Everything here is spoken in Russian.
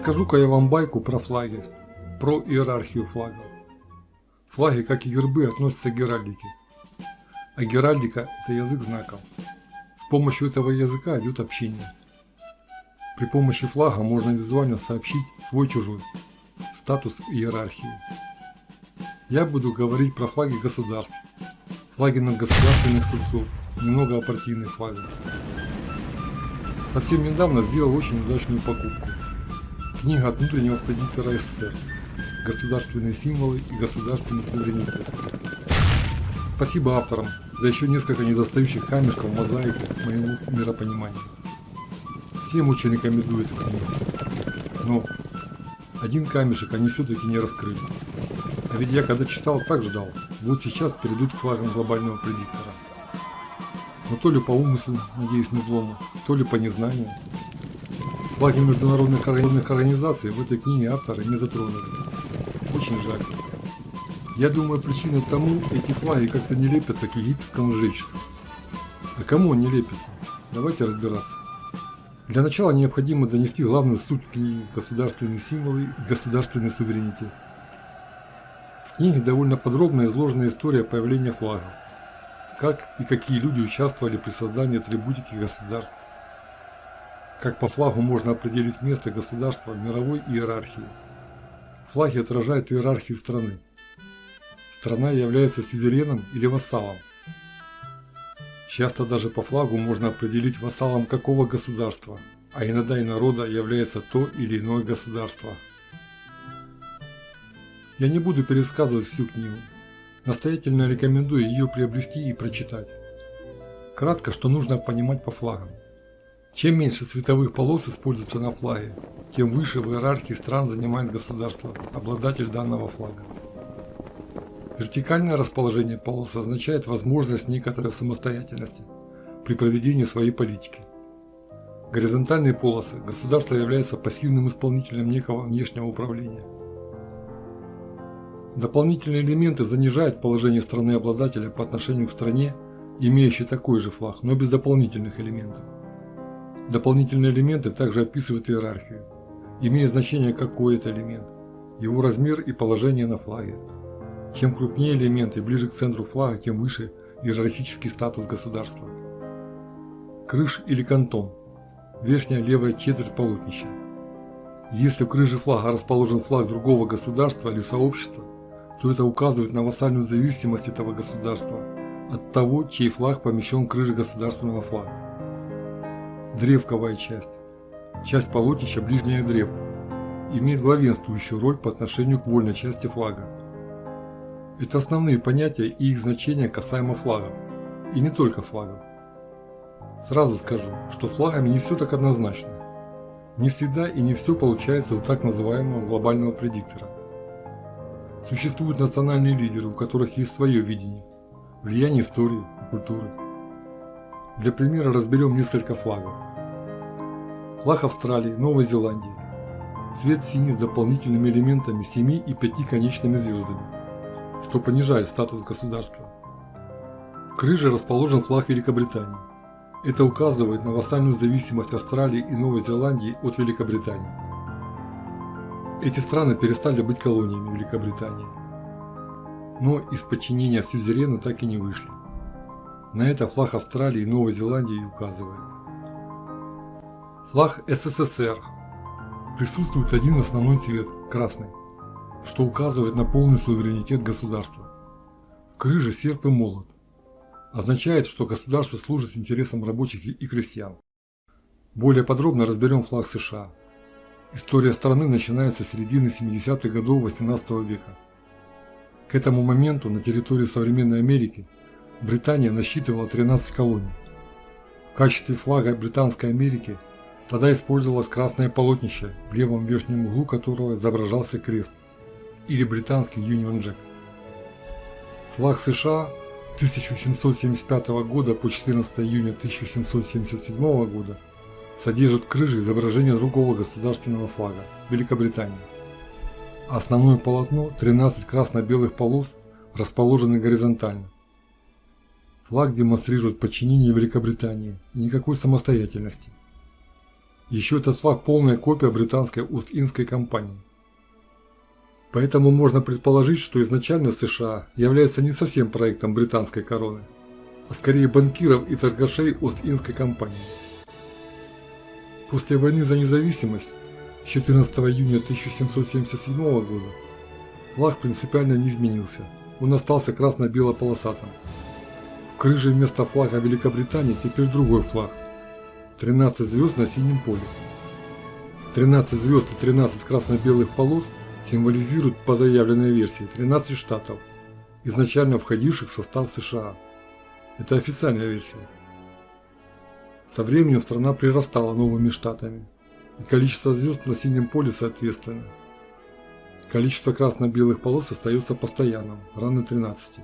Расскажу-ка я вам байку про флаги, про иерархию флагов. Флаги, как и гербы, относятся к геральдике. А геральдика – это язык знаков. С помощью этого языка идет общение. При помощи флага можно визуально сообщить свой-чужой, статус иерархии. Я буду говорить про флаги государств, флаги надгосударственных структур, немного о партийных флагах. Совсем недавно сделал очень удачную покупку. Книга от внутреннего предиктора СССР. Государственные символы и государственный суверенитет. Спасибо авторам за еще несколько недостающих камешков в мозаику моему миропониманию. Всем очень рекомендую эту книгу. Но один камешек они все-таки не раскрыли. А ведь я когда читал, так ждал. Вот сейчас перейдут к флагам глобального предиктора. Но то ли по умыслу, надеюсь не злому, то ли по незнанию. Флаги международных организаций в этой книге авторы не затронули. Очень жаль. Я думаю, причиной тому эти флаги как-то не лепятся к египетскому жречеству. А кому они лепятся? Давайте разбираться. Для начала необходимо донести главную суть книги государственные символы и государственный суверенитет. В книге довольно подробно изложена история появления флага, как и какие люди участвовали при создании атрибутики государств, как по флагу можно определить место государства в мировой иерархии. Флаги отражают иерархию страны. Страна является сюзереном или вассалом. Часто даже по флагу можно определить вассалом какого государства, а иногда и народа является то или иное государство. Я не буду пересказывать всю книгу. Настоятельно рекомендую ее приобрести и прочитать. Кратко, что нужно понимать по флагам. Чем меньше цветовых полос используется на флаге, тем выше в иерархии стран занимает государство, обладатель данного флага. Вертикальное расположение полос означает возможность некоторой самостоятельности при проведении своей политики. Горизонтальные полосы государство является пассивным исполнителем некого внешнего управления. Дополнительные элементы занижают положение страны-обладателя по отношению к стране, имеющей такой же флаг, но без дополнительных элементов. Дополнительные элементы также описывают иерархию, имея значение какой это элемент, его размер и положение на флаге. Чем крупнее элементы ближе к центру флага, тем выше иерархический статус государства. Крыш или кантон. Верхняя левая четверть полотнища. Если в крыше флага расположен флаг другого государства или сообщества, то это указывает на вассальную зависимость этого государства от того, чей флаг помещен в крыше государственного флага. Древковая часть. Часть полотнища ближняя древку. Имеет главенствующую роль по отношению к вольной части флага. Это основные понятия и их значения касаемо флагов. И не только флагов. Сразу скажу, что с флагами не все так однозначно. Не всегда и не все получается у так называемого глобального предиктора. Существуют национальные лидеры, у которых есть свое видение, влияние истории и культуры. Для примера разберем несколько флагов. Флаг Австралии, Новой Зеландии. Цвет синий с дополнительными элементами 7 и 5 конечными звездами что понижает статус государства. В крыше расположен флаг Великобритании. Это указывает на вассальную зависимость Австралии и Новой Зеландии от Великобритании. Эти страны перестали быть колониями Великобритании. Но из подчинения сюзерену так и не вышли. На это флаг Австралии и Новой Зеландии указывает. Флаг СССР. Присутствует один основной цвет – красный что указывает на полный суверенитет государства. В крыже серп и молот. Означает, что государство служит интересам рабочих и крестьян. Более подробно разберем флаг США. История страны начинается с середины 70-х годов 18 века. К этому моменту на территории современной Америки Британия насчитывала 13 колоний. В качестве флага Британской Америки тогда использовалось красное полотнище, в левом верхнем углу которого изображался крест или британский Union Jack. Флаг США с 1775 года по 14 июня 1777 года содержит крыше изображение другого государственного флага – Великобритании. Основное полотно – 13 красно-белых полос, расположены горизонтально. Флаг демонстрирует подчинение Великобритании и никакой самостоятельности. Еще этот флаг полная копия британской Ост-Индской компании. Поэтому можно предположить, что изначально США является не совсем проектом британской короны, а скорее банкиров и торгашей Ост-Индской компании. После войны за независимость 14 июня 1777 года флаг принципиально не изменился, он остался красно-бело-полосатым. Крыже вместо флага Великобритании теперь другой флаг – 13 звезд на синем поле. 13 звезд и 13 красно-белых полос символизируют по заявленной версии 13 штатов, изначально входивших в состав США. Это официальная версия. Со временем страна прирастала новыми штатами, и количество звезд на синем поле соответственно. Количество красно-белых полос остается постоянным, равно 13.